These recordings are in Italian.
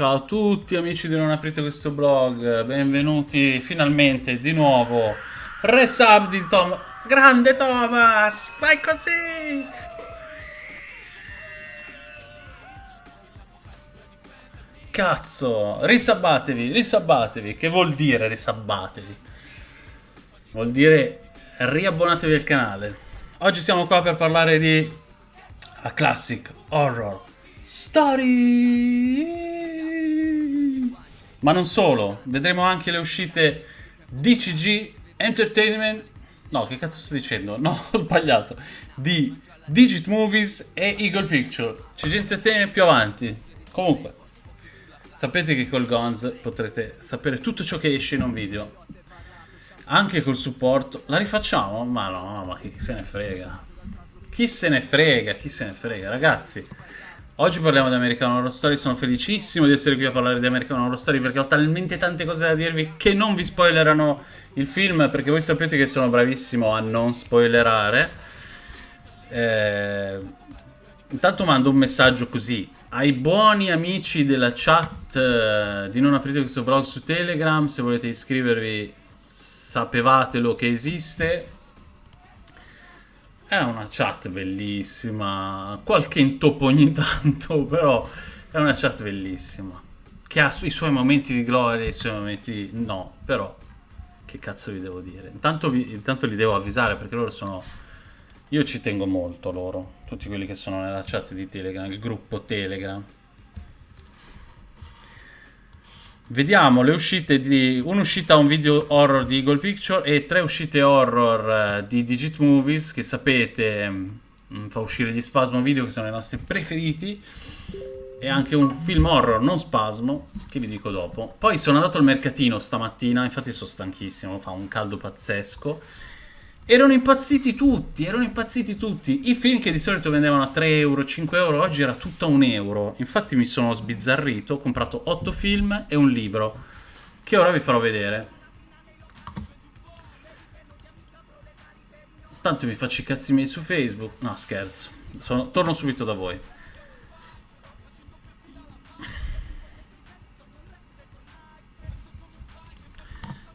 Ciao a tutti amici di Non Aprite Questo Blog, benvenuti finalmente di nuovo. Resub di Tom. Grande Thomas, fai così! Cazzo, risabbatevi, risabbatevi. Che vuol dire risabbatevi? Vuol dire riabbonatevi al canale. Oggi siamo qua per parlare di a classic horror story. Ma non solo, vedremo anche le uscite DCG Entertainment. No, che cazzo sto dicendo? No, ho sbagliato. Di Digit Movies e Eagle Picture. CG Entertainment più avanti. Comunque, sapete che col Gonz potrete sapere tutto ciò che esce in un video. Anche col supporto. La rifacciamo? Ma no, ma chi se ne frega. Chi se ne frega, chi se ne frega, ragazzi. Oggi parliamo di American Horror Story, sono felicissimo di essere qui a parlare di American Horror Story perché ho talmente tante cose da dirvi che non vi spoilerano il film perché voi sapete che sono bravissimo a non spoilerare. Eh, intanto mando un messaggio così ai buoni amici della chat eh, di non aprite questo blog su Telegram, se volete iscrivervi sapevatelo che esiste è una chat bellissima, qualche intoppo ogni tanto, però è una chat bellissima. Che ha i suoi momenti di gloria e i suoi momenti di... no, però che cazzo vi devo dire? Intanto, vi, intanto li devo avvisare perché loro sono... Io ci tengo molto loro, tutti quelli che sono nella chat di Telegram, il gruppo Telegram. Vediamo le uscite di... un'uscita a un video horror di Eagle Picture e tre uscite horror uh, di Digit Movies che sapete um, fa uscire gli Spasmo Video che sono i nostri preferiti e anche un film horror non spasmo che vi dico dopo. Poi sono andato al mercatino stamattina, infatti sono stanchissimo, fa un caldo pazzesco Erano impazziti tutti, erano impazziti tutti. I film che di solito vendevano a 3 euro, 5 euro, oggi era tutto a 1 euro. Infatti mi sono sbizzarrito, ho comprato 8 film e un libro, che ora vi farò vedere. Tanto vi faccio i cazzi miei su Facebook. No, scherzo. Sono, torno subito da voi.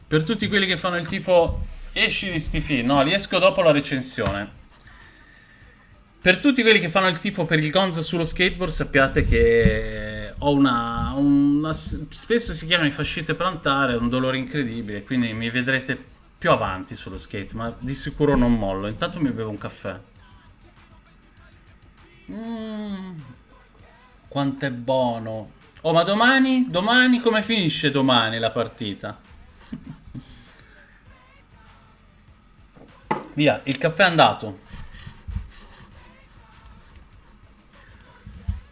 Per tutti quelli che fanno il tifo Esci di sti film. No, li esco dopo la recensione. Per tutti quelli che fanno il tifo per il Gonza sullo skateboard, sappiate che ho una, una spesso si chiamano i fascite plantare, un dolore incredibile, quindi mi vedrete più avanti sullo skate, ma di sicuro non mollo. Intanto mi bevo un caffè. Mmm, quanto è buono. Oh, ma domani? Domani come finisce domani la partita? Via, il caffè è andato.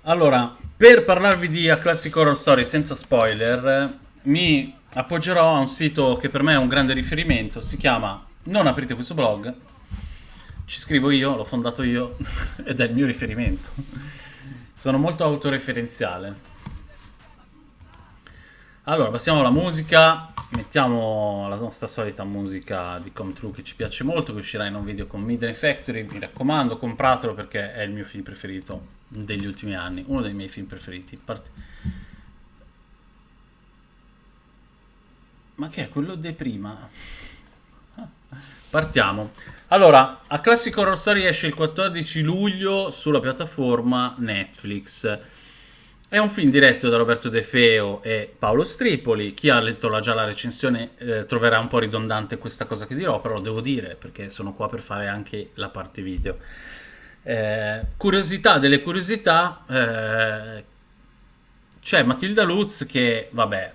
Allora, per parlarvi di A Classic Horror Story senza spoiler, mi appoggerò a un sito che per me è un grande riferimento, si chiama Non aprite questo blog, ci scrivo io, l'ho fondato io ed è il mio riferimento. Sono molto autoreferenziale. Allora, passiamo alla musica mettiamo la nostra solita musica di Come True che ci piace molto, che uscirà in un video con Midnight Factory, mi raccomando compratelo perché è il mio film preferito degli ultimi anni, uno dei miei film preferiti. Part Ma che è quello di prima? Partiamo. Allora, A Classic Horror Story esce il 14 luglio sulla piattaforma Netflix. È un film diretto da Roberto De Feo e Paolo Stripoli. Chi ha letto la, già la recensione eh, troverà un po' ridondante questa cosa che dirò, però lo devo dire perché sono qua per fare anche la parte video. Eh, curiosità delle curiosità, eh, c'è Matilda Lutz che, vabbè,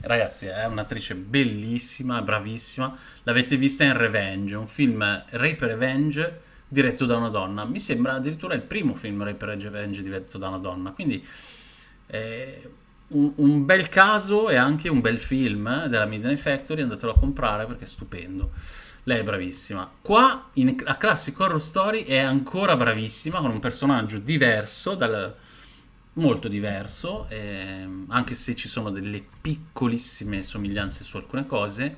ragazzi, è un'attrice bellissima, bravissima. L'avete vista in Revenge, un film Rape Revenge diretto da una donna. Mi sembra addirittura il primo film Rape Revenge diretto da una donna, quindi eh, un, un, bel caso e anche un bel film della Midnight Factory, andatelo a comprare perché è stupendo. Lei è bravissima. Qua in, a Classic Horror Story è ancora bravissima con un personaggio diverso, dal, molto diverso, eh, anche se ci sono delle piccolissime somiglianze su alcune cose.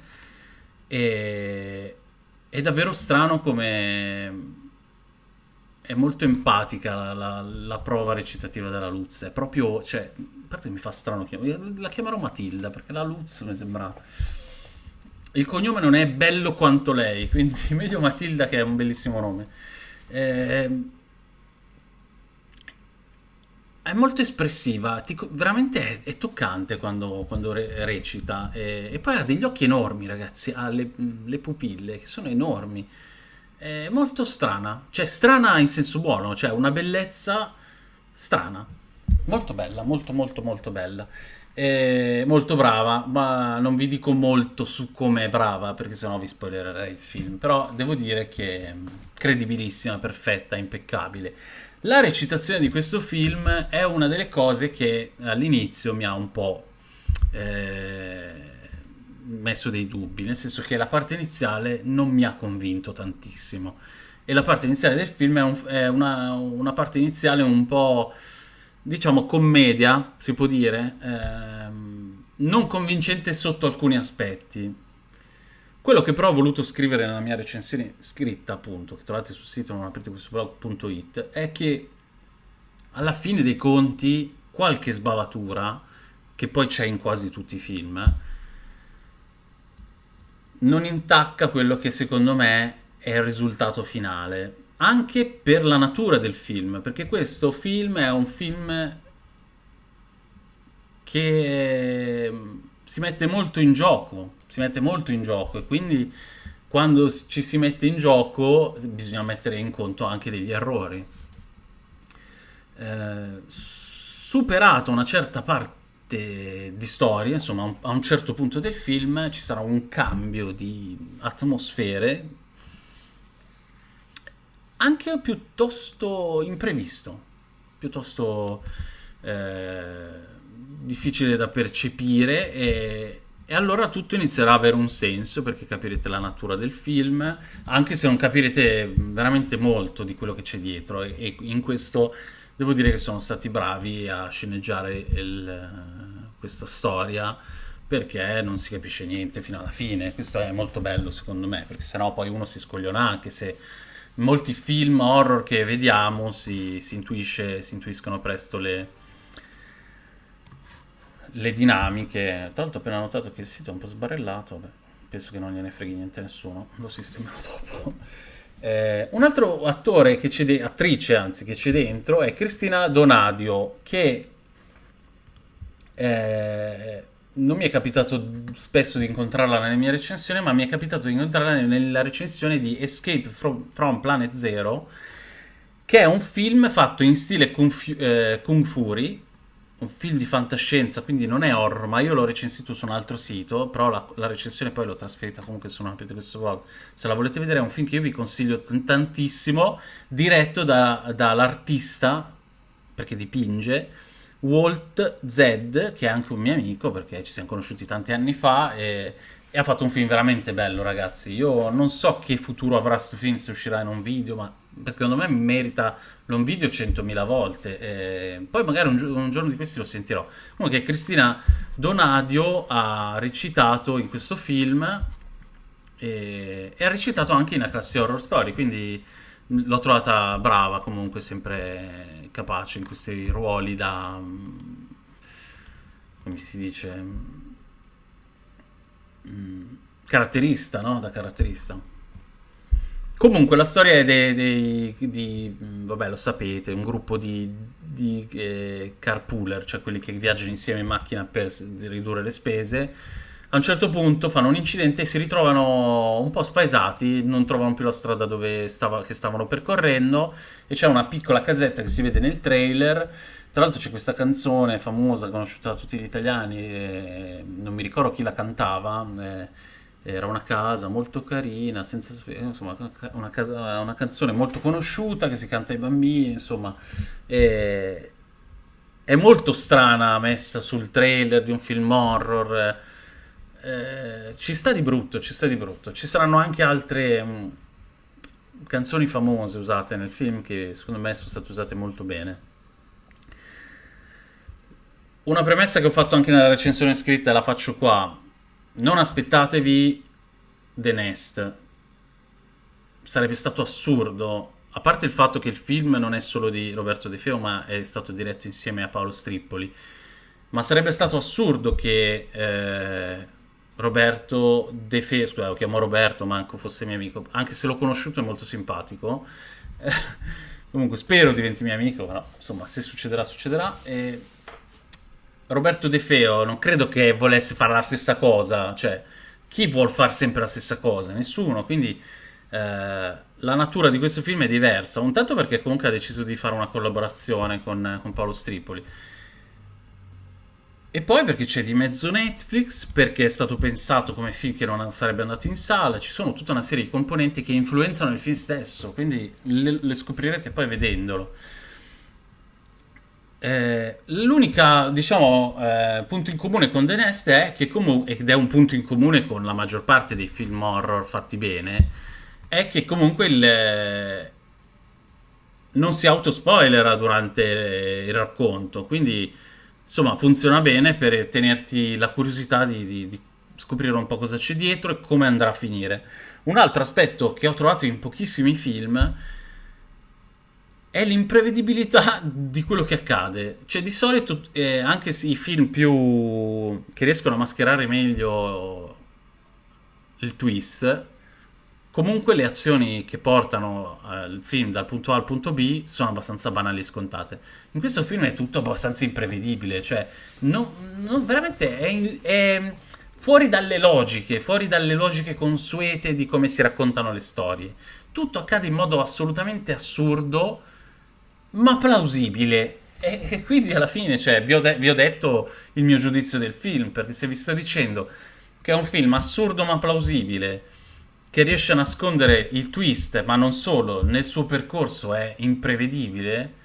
E, è davvero strano come è molto empatica la, la- la prova recitativa della Lutz. È proprio, cioè, a parte mi fa strano chiam- la chiamerò Matilda perché la Lutz mi sembra. Il cognome non è bello quanto lei, quindi meglio Matilda che è un bellissimo nome. Ehm, è molto espressiva, ti veramente è, è toccante quando, quando re- recita. E, e poi ha degli occhi enormi, ragazzi, ha le, le pupille che sono enormi. È molto strana, cioè strana in senso buono, cioè una bellezza strana. Molto bella, molto molto molto bella. E molto brava, ma non vi dico molto su come è brava perché sennò vi spoilererei il film. Però devo dire che è credibilissima, perfetta, impeccabile. La recitazione di questo film è una delle cose che all'inizio mi ha un po' eh, messo dei dubbi, nel senso che la parte iniziale non mi ha convinto tantissimo. E la parte iniziale del film è, un- è una, una parte iniziale un po', diciamo, commedia, si può dire, ehm, non convincente sotto alcuni aspetti. Quello che però ho voluto scrivere nella mia recensione scritta, appunto, che trovate sul sito non è che alla fine dei conti qualche sbavatura, che poi c'è in quasi tutti i film, non intacca quello che secondo me è il risultato finale. Anche per la natura del film, perché questo film è un film che mm, si mette molto in gioco, si mette molto in gioco e quindi quando ci si mette in gioco bisogna mettere in conto anche degli errori. Eh, superata una certa parte di storia, insomma, a un a un certo punto del film ci sarà un cambio di atmosfere anche piuttosto imprevisto, piuttosto eh, difficile da percepire e, e allora tutto inizierà a avere un senso perché capirete la natura del film, anche se non capirete veramente molto di quello che c'è dietro e, e in questo devo dire che sono stati bravi a sceneggiare il- questa storia perché non si capisce niente fino alla fine. Questo è molto bello secondo me, perché sennò poi uno si scogliona anche se molti film horror che vediamo si, si intuisce, si intuiscono presto le, le dinamiche. Tra l'altro ho appena notato che il sito è un po' sbarellato, beh, penso che non gliene freghi niente a nessuno, lo sistemerò dopo. Eh, un altro attore che c'è attrice anzi che c'è dentro è Cristina Donadio che eh, non mi è capitato spesso di incontrarla nelle mie recensioni, ma mi è capitato di incontrarla nella recensione di Escape from, from Planet Zero, che è un film fatto in stile Kung, eh, Kung Fury, un film di fantascienza, quindi non è horror, ma io l'ho recensito su un altro sito, però la, la recensione poi l'ho trasferita comunque su una di questo blog. Se la volete vedere è un film che io vi consiglio tantissimo, diretto da- dall'artista, perché dipinge, Walt Z, che è anche un mio amico, perché ci siamo conosciuti tanti anni fa, e, e ha fatto un film veramente bello, ragazzi. Io non so che futuro avrà questo film se uscirà in un video, ma secondo me merita un video 100.000 volte. e poi magari un, un giorno di questi lo sentirò. Comunque, Cristina Donadio ha recitato in questo film e, ha recitato anche in A Classe Horror Story, quindi l'ho trovata brava, comunque sempre capace in questi ruoli da... come si dice? Mm, caratterista, no? Da caratterista. Comunque la storia è dei, dei- di, vabbè lo sapete, un gruppo di, di eh, carpooler, cioè quelli che viaggiano insieme in macchina per ridurre le spese. A un certo punto fanno un incidente e si ritrovano un po' spaesati, non trovano più la strada stava- che stavano percorrendo e c'è una piccola casetta che si vede nel trailer. Tra l'altro c'è questa canzone famosa, conosciuta da tutti gli italiani, eh, non mi ricordo chi la cantava, eh, era una casa molto carina, senza, insomma, una, casa- una canzone molto conosciuta che si canta ai bambini, insomma, e- è molto strana messa sul trailer di un film horror. eh, ci sta di brutto, ci sta di brutto. Ci saranno anche altre mh, canzoni famose usate nel film che secondo me sono state usate molto bene. Una premessa che ho fatto anche nella recensione scritta la faccio qua. Non aspettatevi The Nest. Sarebbe stato assurdo a parte il fatto che il film non è solo di Roberto De Feo, ma è stato diretto insieme a Paolo Strippoli, ma sarebbe stato assurdo che eh, Roberto De Feo, scusa, lo chiamo Roberto, manco fosse mio amico, anche se l'ho conosciuto è molto simpatico. comunque spero diventi mio amico, però insomma, se succederà, succederà. E Roberto De Feo non credo che volesse fare la stessa cosa, cioè chi vuol fare sempre la stessa cosa? Nessuno, quindi eh, la natura di questo film è diversa, un tanto perché comunque ha deciso di fare una collaborazione con, con Paolo Stripoli. E poi perché c'è di mezzo Netflix, perché è stato pensato come film che non sarebbe andato in sala, ci sono tutta una serie di componenti che influenzano il film stesso, quindi le, le scoprirete poi vedendolo. Eh, l'unica, diciamo, eh, punto in comune con The Nest è che comunque, ed è un punto in comune con la maggior parte dei film horror fatti bene, è che comunque il, non si autospoilera durante il racconto, quindi insomma funziona bene per tenerti la curiosità di, di, di scoprire un po' cosa c'è dietro e come andrà a finire. Un altro aspetto che ho trovato in pochissimi film è l'imprevedibilità di quello che accade. Cioè, di solito, eh, anche i film più che riescono a mascherare meglio il twist, comunque le azioni che portano eh, il film dal punto A al punto B sono abbastanza banali e scontate. In questo film è tutto abbastanza imprevedibile, cioè, non, non, veramente è, è fuori dalle logiche, fuori dalle logiche consuete di come si raccontano le storie. Tutto accade in modo assolutamente assurdo ma plausibile. E, e quindi alla fine, cioè, vi ho, vi ho detto il mio giudizio del film, perché se vi sto dicendo che è un film assurdo ma plausibile, che riesce a nascondere il twist, ma non solo, nel suo percorso è imprevedibile,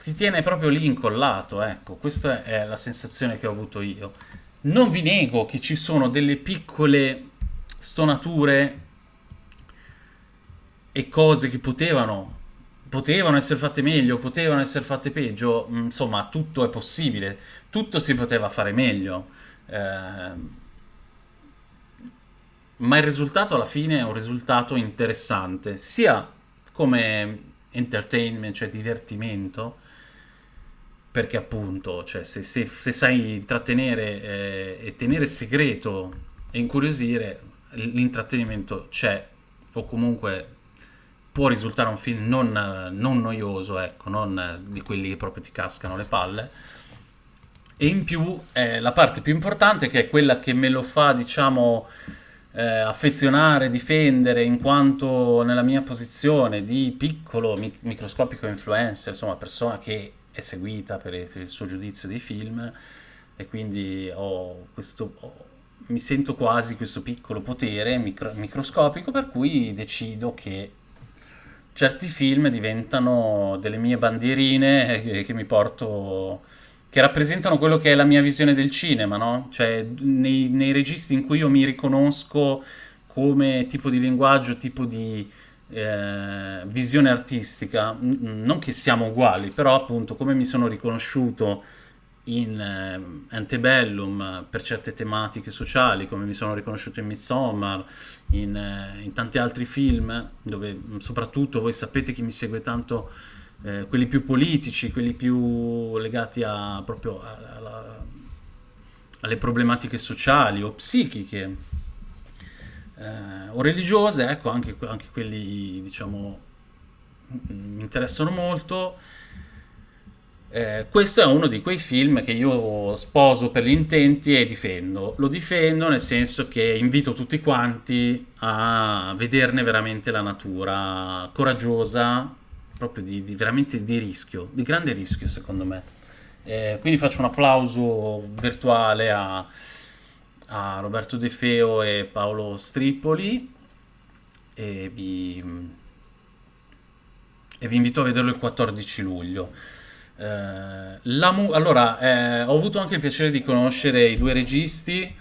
ti tiene proprio lì incollato, ecco, questa è la sensazione che ho avuto io. Non vi nego che ci sono delle piccole stonature e cose che potevano potevano essere fatte meglio, potevano essere fatte peggio, mm, insomma tutto è possibile, tutto si poteva fare meglio, eh, ma il risultato alla fine è un risultato interessante, sia come entertainment, cioè divertimento, perché appunto, cioè, se, se, se, sai intrattenere eh, e tenere segreto e incuriosire, l'intrattenimento c'è, o comunque può risultare un film non, non noioso, ecco, non di quelli che proprio ti cascano le palle. E in più eh, la parte più importante, che è quella che me lo fa, diciamo, eh, affezionare, difendere, in quanto nella mia posizione di piccolo mic- microscopico influencer, insomma, persona che è seguita per, per il suo giudizio dei film, e quindi ho questo... Ho, mi sento quasi questo piccolo potere micro- microscopico per cui decido che certi film diventano delle mie bandierine che, che mi porto che rappresentano quello che è la mia visione del cinema, no? Cioè, nei, nei registi in cui io mi riconosco come tipo di linguaggio, tipo di eh, visione artistica, non che siamo uguali, però appunto come mi sono riconosciuto in eh, Antebellum per certe tematiche sociali, come mi sono riconosciuto in Midsommar, in, eh, in tanti altri film, dove soprattutto voi sapete che mi segue tanto eh, quelli più politici, quelli più legati a, proprio alla, alle problematiche sociali o psichiche eh, o religiose, ecco, anche, anche quelli diciamo mi interessano molto eh, questo è uno di quei film che io sposo per gli intenti e difendo. Lo difendo nel senso che invito tutti quanti a vederne veramente la natura coraggiosa, proprio di, di veramente di rischio, di grande rischio secondo me. Eh, quindi faccio un applauso virtuale a, a Roberto De Feo e Paolo Stripoli e vi, e vi invito a vederlo il 14 luglio. Mu- allora, eh, ho avuto anche il piacere di conoscere i due registi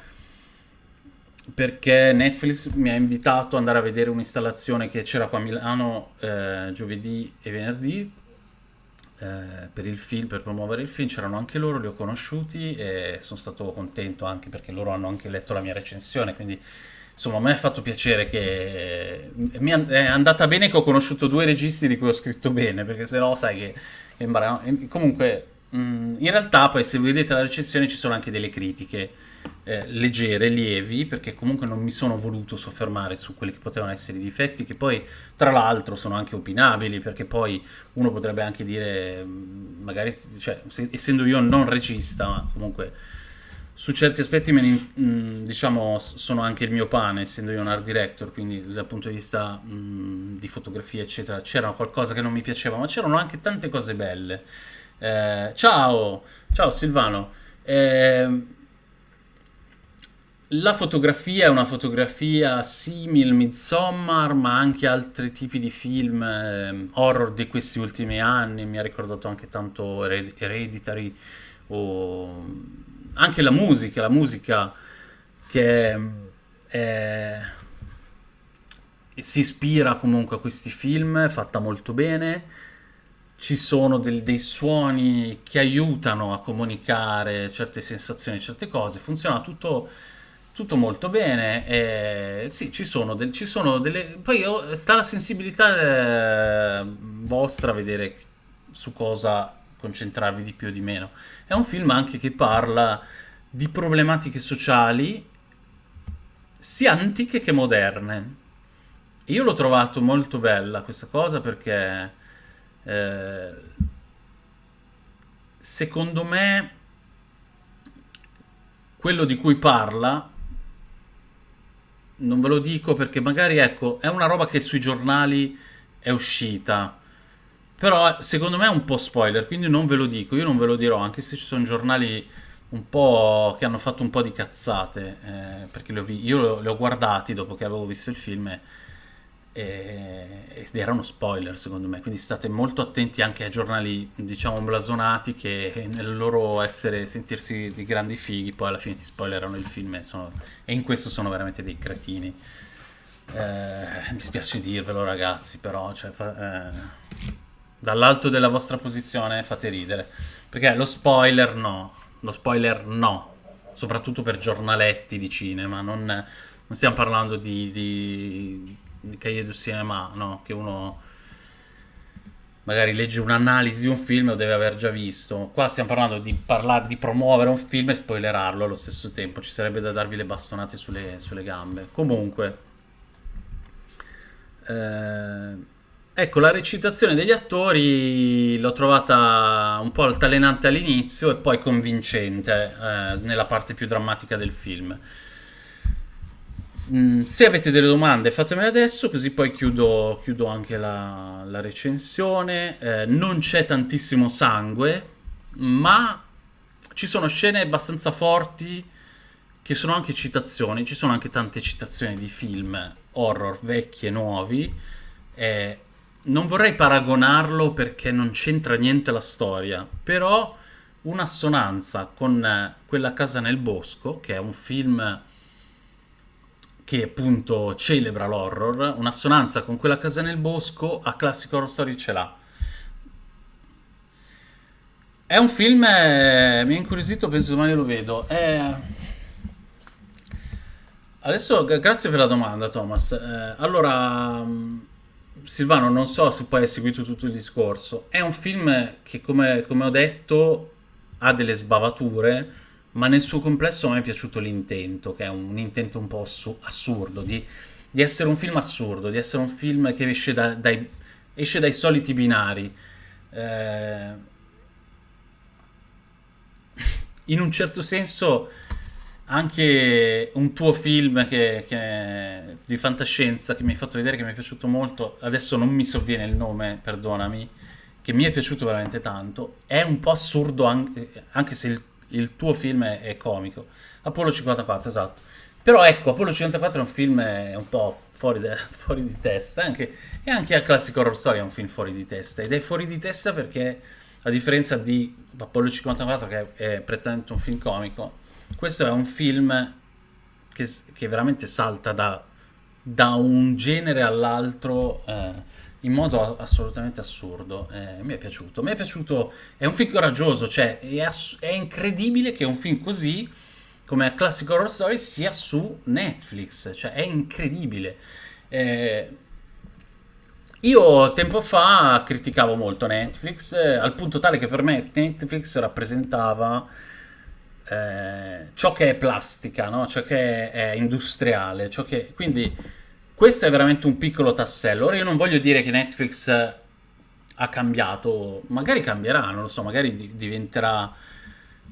perché Netflix mi ha invitato ad andare a vedere un'installazione che c'era qua a Milano eh, giovedì e venerdì eh, per il film, per promuovere il film. C'erano anche loro, li ho conosciuti e sono stato contento anche perché loro hanno anche letto la mia recensione, quindi insomma, a me ha fatto piacere che mi è andata bene che ho conosciuto due registi di cui ho scritto bene, perché se no sai che... Comunque, in realtà poi se vedete la recensione ci sono anche delle critiche eh, leggere, lievi, perché comunque non mi sono voluto soffermare su quelli che potevano essere i difetti, che poi tra l'altro sono anche opinabili, perché poi uno potrebbe anche dire, mm, magari, cioè, se, essendo io non regista, ma comunque su certi aspetti ne, mm, diciamo, sono anche il mio pane, essendo io un art director, quindi dal punto di vista mh, mm, di fotografia, eccetera, c'era qualcosa che non mi piaceva, ma c'erano anche tante cose belle. Eh, ciao, ciao Silvano. Eh, la fotografia è una fotografia simile Midsommar, ma anche altri tipi di film eh, horror di questi ultimi anni. Mi ha ricordato anche tanto Hereditary o anche la musica, la musica che è, si ispira comunque a questi film, fatta molto bene. Ci sono del, dei suoni che aiutano a comunicare certe sensazioni, certe cose. Funziona tutto tutto molto bene, eh, sì, ci sono, del, ci sono delle... Poi sta la sensibilità eh, vostra a vedere su cosa concentrarvi di più o di meno. È un film anche che parla di problematiche sociali sia antiche che moderne. Io l'ho trovato molto bella questa cosa perché eh, secondo me quello di cui parla non ve lo dico perché magari, ecco, è una roba che sui giornali è uscita. Però secondo me è un po' spoiler, quindi non ve lo dico, io non ve lo dirò, anche se ci sono giornali un po' che hanno fatto un po' di cazzate, eh, perché io li ho guardati dopo che avevo visto il film e ed era uno spoiler secondo me, quindi state molto attenti anche ai giornali diciamo blasonati che nel loro essere, sentirsi di grandi fighi poi alla fine ti spoilerano il film e, sono, e in questo sono veramente dei cretini. Eh, mi spiace dirvelo ragazzi, però cioè, fa, eh, dall'alto della vostra posizione fate ridere, perché lo spoiler no, lo spoiler no, soprattutto per giornaletti di cinema, non, non stiamo parlando di, di di Cahiers du Cinema, no? Che uno magari legge un'analisi di un film lo deve aver già visto. Qua stiamo parlando di parlare, di promuovere un film e spoilerarlo allo stesso tempo. Ci sarebbe da darvi le bastonate sulle, sulle gambe. Comunque, eh, ecco, la recitazione degli attori l'ho trovata un po' altalenante all'inizio e poi convincente eh, nella parte più drammatica del film. Mm, se avete delle domande fatemele adesso, così poi chiudo, chiudo anche la, la recensione. Eh, non c'è tantissimo sangue, ma ci sono scene abbastanza forti che sono anche citazioni. Ci sono anche tante citazioni di film horror vecchi e nuovi. Eh, non vorrei paragonarlo perché non c'entra niente la storia, però un'assonanza con quella casa nel bosco, che è un film che appunto celebra l'horror, un'assonanza con quella casa nel bosco, a Classic Horror Story ce l'ha. È un film, eh, mi ha incuriosito, penso domani lo vedo. È... Adesso, grazie per la domanda Thomas. Eh, allora, mm, Silvano, non so se poi hai seguito tutto il discorso. È un film che, come, come ho detto, ha delle sbavature, ma nel suo complesso a me è piaciuto l'intento, che è un intento un po' assurdo, di, di, essere un film assurdo, di essere un film che esce, da, dai, esce dai, soliti binari. Eh, in un certo senso anche un tuo film che, che, di fantascienza che mi hai fatto vedere che mi è piaciuto molto, adesso non mi sovviene il nome, perdonami, che mi è piaciuto veramente tanto, è un po' assurdo anche, anche se il il tuo film è, è comico. Apollo 54, esatto. Però ecco, Apollo 54 è un film un po' fuori, de, fuori di testa, anche, e anche il classico horror story è un film fuori di testa, ed è fuori di testa perché, a differenza di Apollo 54 che è prettamente un film comico, questo è un film che, che veramente salta da, da, un genere all'altro eh, in modo assolutamente assurdo. Eh, mi è piaciuto. Mi è piaciuto. È un film coraggioso, cioè è, è, incredibile che un film così, come a Classic Horror Story sia su Netflix, cioè è incredibile. Eh, io tempo fa criticavo molto Netflix, eh, al punto tale che per me Netflix rappresentava eh, ciò che è plastica, no? ciò che è, è industriale, che... quindi questo è veramente un piccolo tassello. Ora io non voglio dire che Netflix ha cambiato, magari cambierà, non lo so, magari di- diventerà...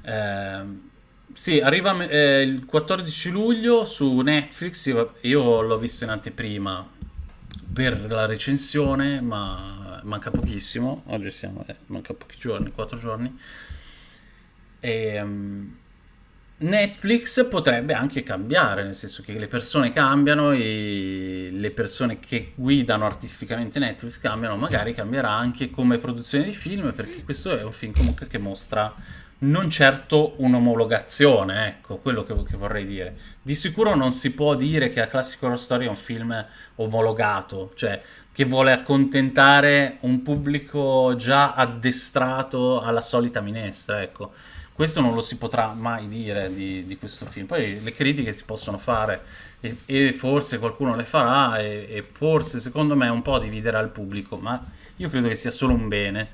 Eh, sì, arriva eh, il 14 luglio su Netflix, io, io l'ho visto in anteprima per la recensione, ma manca pochissimo, oggi siamo, eh, manca pochi giorni, 4 giorni. E, um, Netflix potrebbe anche cambiare, nel senso che le persone cambiano e le persone che guidano artisticamente Netflix cambiano, magari cambierà anche come produzione di film, perché questo è un film comunque che mostra non certo un'omologazione, ecco, quello che, che, vorrei dire. Di sicuro non si può dire che A Classic Horror Story è un film omologato, cioè che vuole accontentare un pubblico già addestrato alla solita minestra, ecco. Questo non lo si potrà mai dire di, di questo film. Poi le critiche si possono fare e, e forse qualcuno le farà e, e forse secondo me un po' dividerà il pubblico, ma io credo che sia solo un bene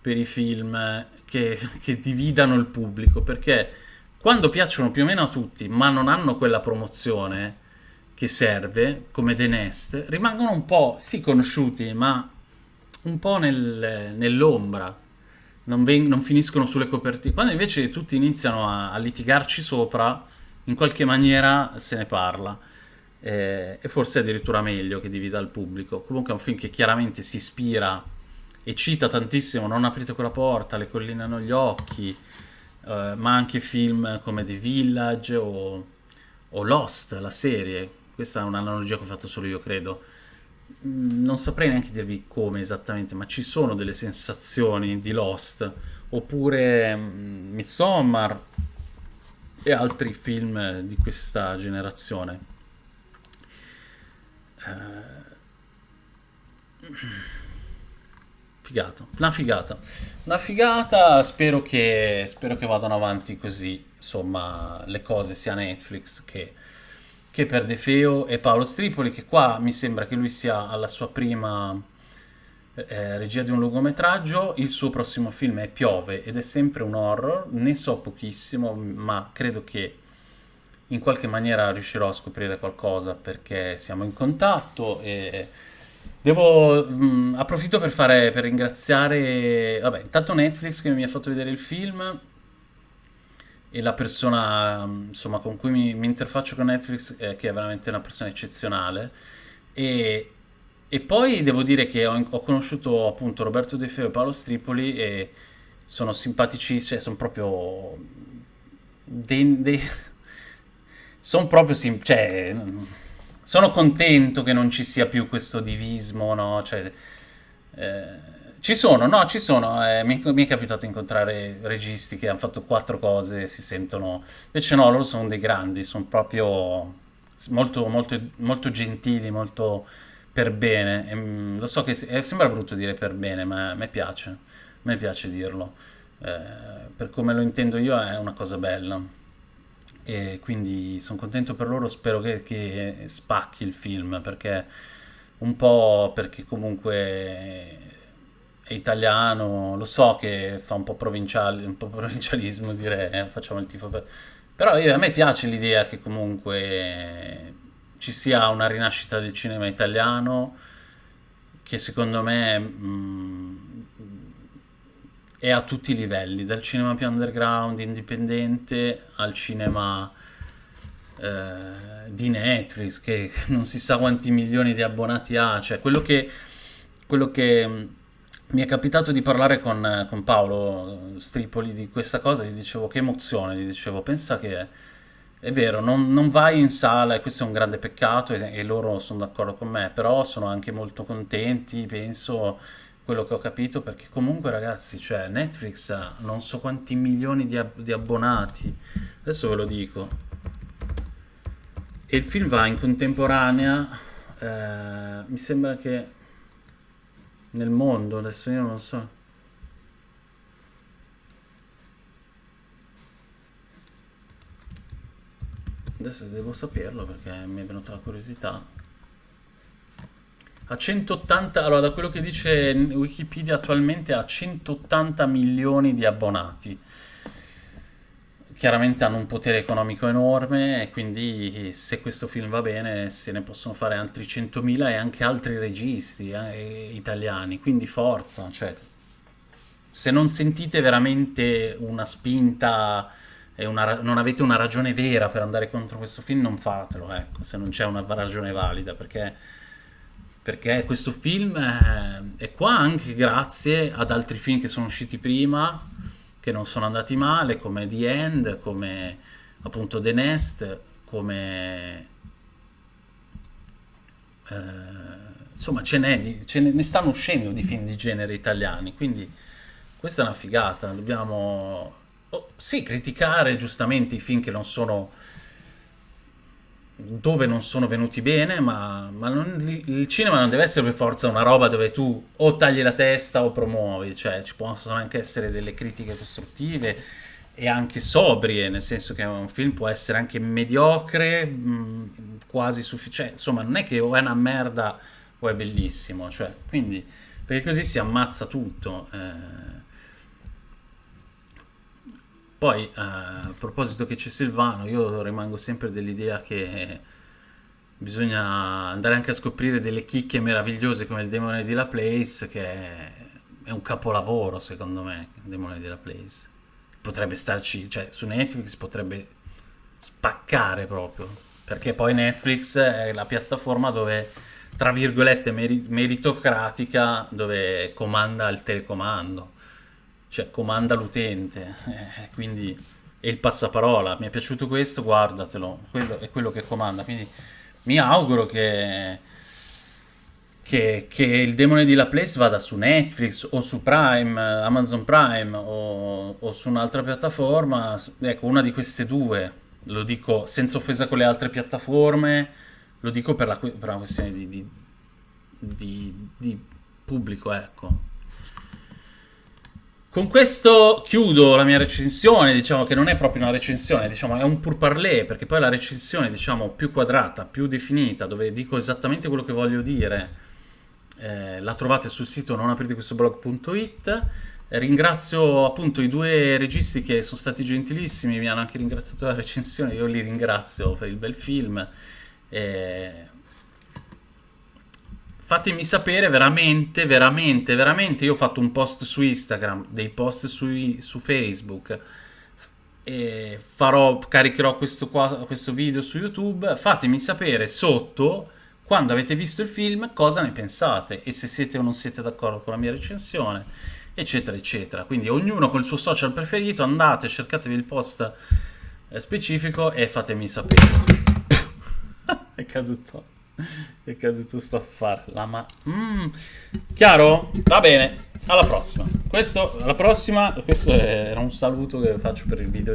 per i film che, che dividano il pubblico, perché quando piacciono più o meno a tutti, ma non hanno quella promozione che serve, come The Nest, rimangono un po', sì, conosciuti, ma un po' nel, nell'ombra. Non, non, finiscono sulle copertine. Quando invece tutti iniziano a, a litigarci sopra, in qualche maniera se ne parla. Eh, e forse è addirittura meglio che divida il pubblico. Comunque è un film che chiaramente si ispira e cita tantissimo Non aprite quella porta, Le colline hanno gli occhi, eh, ma anche film come The Village o, o, Lost, la serie. Questa è un'analogia che ho fatto solo io, credo. Mm, non saprei neanche dirvi come esattamente, ma ci sono delle sensazioni di Lost, oppure mm, Midsommar e altri film di questa generazione. Figata, una figata. Una figata, spero che, spero che vadano avanti così, insomma, le cose sia Netflix che, che per De Feo e Paolo Stripoli, che qua mi sembra che lui sia alla sua prima eh, regia di un lungometraggio. Il suo prossimo film è Piove ed è sempre un horror, ne so pochissimo, ma credo che in qualche maniera riuscirò a scoprire qualcosa perché siamo in contatto e Devo, mh, mm, approfitto per, fare, per ringraziare, vabbè, intanto Netflix che mi ha fatto vedere il film e la persona mm, insomma, con cui mi, mi interfaccio con Netflix, eh, che è veramente una persona eccezionale. E, e poi devo dire che ho, ho, conosciuto appunto Roberto De Feo e Paolo Stripoli e sono simpaticissimi, cioè, sono proprio dei, dei sono proprio sim- cioè, sono contento che non ci sia più questo divismo, no? Cioè, eh, ci sono, no, ci sono. Eh, mi, mi, è capitato incontrare registi che hanno fatto quattro cose e si sentono... Invece no, loro sono dei grandi, sono proprio molto, molto, molto gentili, molto per bene. E, mm, lo so che eh, sembra brutto dire per bene, ma a me piace, a me piace dirlo. Eh, per come lo intendo io è una cosa bella e quindi sono contento per loro, spero che, che, spacchi il film perché un po' perché comunque è italiano, lo so che fa un po' provinciale, un po' provincialismo dire eh, facciamo il tifo per... però io, a me piace l'idea che comunque ci sia una rinascita del cinema italiano che secondo me mh, mm, e a tutti i livelli, dal cinema più underground, indipendente, al cinema eh, di Netflix, che non si sa quanti milioni di abbonati ha, cioè quello che, quello che mm, mi è capitato di parlare con, con, Paolo Stripoli di questa cosa, gli dicevo che emozione, gli dicevo pensa che è vero, non, non vai in sala e questo è un grande peccato e, e loro sono d'accordo con me, però sono anche molto contenti, penso quello che ho capito, perché comunque ragazzi, cioè Netflix ha non so quanti milioni di, ab- di abbonati, adesso ve lo dico, e il film va in contemporanea, eh, mi sembra che nel mondo, adesso io non so. Adesso devo saperlo perché mi è venuta la curiosità. A 180, allora da quello che dice Wikipedia attualmente ha 180 milioni di abbonati. Chiaramente hanno un potere economico enorme e quindi se questo film va bene se ne possono fare altri 100.000 e anche altri registi eh, italiani, quindi forza, cioè se non sentite veramente una spinta e una, non avete una ragione vera per andare contro questo film, non fatelo, ecco, se non c'è una ragione valida, perché, perché questo film è, è qua anche grazie ad altri film che sono usciti prima, che non sono andati male, come The End, come appunto The Nest, come... Eh, insomma, ce, n'è, ce ne stanno uscendo di film di genere italiani, quindi questa è una figata, dobbiamo oh, sì criticare giustamente i film che non sono dove non sono venuti bene, ma, ma non, il cinema non deve essere per forza una roba dove tu o tagli la testa o promuovi, cioè ci possono anche essere delle critiche costruttive e anche sobrie, nel senso che un film può essere anche mediocre, mh, quasi sufficiente, insomma non è che o è una merda o è bellissimo, cioè, quindi perché così si ammazza tutto. Eh. Poi, eh, a proposito che c'è Silvano, io rimango sempre dell'idea che bisogna andare anche a scoprire delle chicche meravigliose come il Demone di La Place, che è un capolavoro secondo me, il Demone di La Place. Potrebbe starci, cioè su Netflix potrebbe spaccare proprio, perché poi Netflix è la piattaforma dove, tra virgolette, meritocratica, dove comanda il telecomando cioè comanda l'utente, eh, quindi è il passaparola, mi è piaciuto questo, guardatelo, quello è quello che comanda, quindi mi auguro che, che, che il demone di La Place vada su Netflix o su Prime, Amazon Prime o, o su un'altra piattaforma, ecco una di queste due, lo dico senza offesa con le altre piattaforme, lo dico per, la, per una questione di, di, di, di pubblico, ecco. Con questo chiudo la mia recensione, diciamo che non è proprio una recensione, diciamo è un purparlé, perché poi la recensione, diciamo, più quadrata, più definita, dove dico esattamente quello che voglio dire, eh, la trovate sul sito nonapritequestoblog.it. Ringrazio appunto i due registi che sono stati gentilissimi, mi hanno anche ringraziato la recensione, io li ringrazio per il bel film. Eh, fatemi sapere veramente, veramente, veramente. Io ho fatto un post su Instagram, dei post su, su Facebook. E farò, caricherò questo, qua, questo video su YouTube. Fatemi sapere sotto, quando avete visto il film, cosa ne pensate e se siete o non siete d'accordo con la mia recensione, eccetera, eccetera. Quindi ognuno col suo social preferito, andate, cercatevi il post eh, specifico e fatemi sapere. È caduto. è caduto sto affare. La ma... Mm. Chiaro? Va bene. Alla prossima. Questo, alla prossima, questo era un saluto che faccio per il video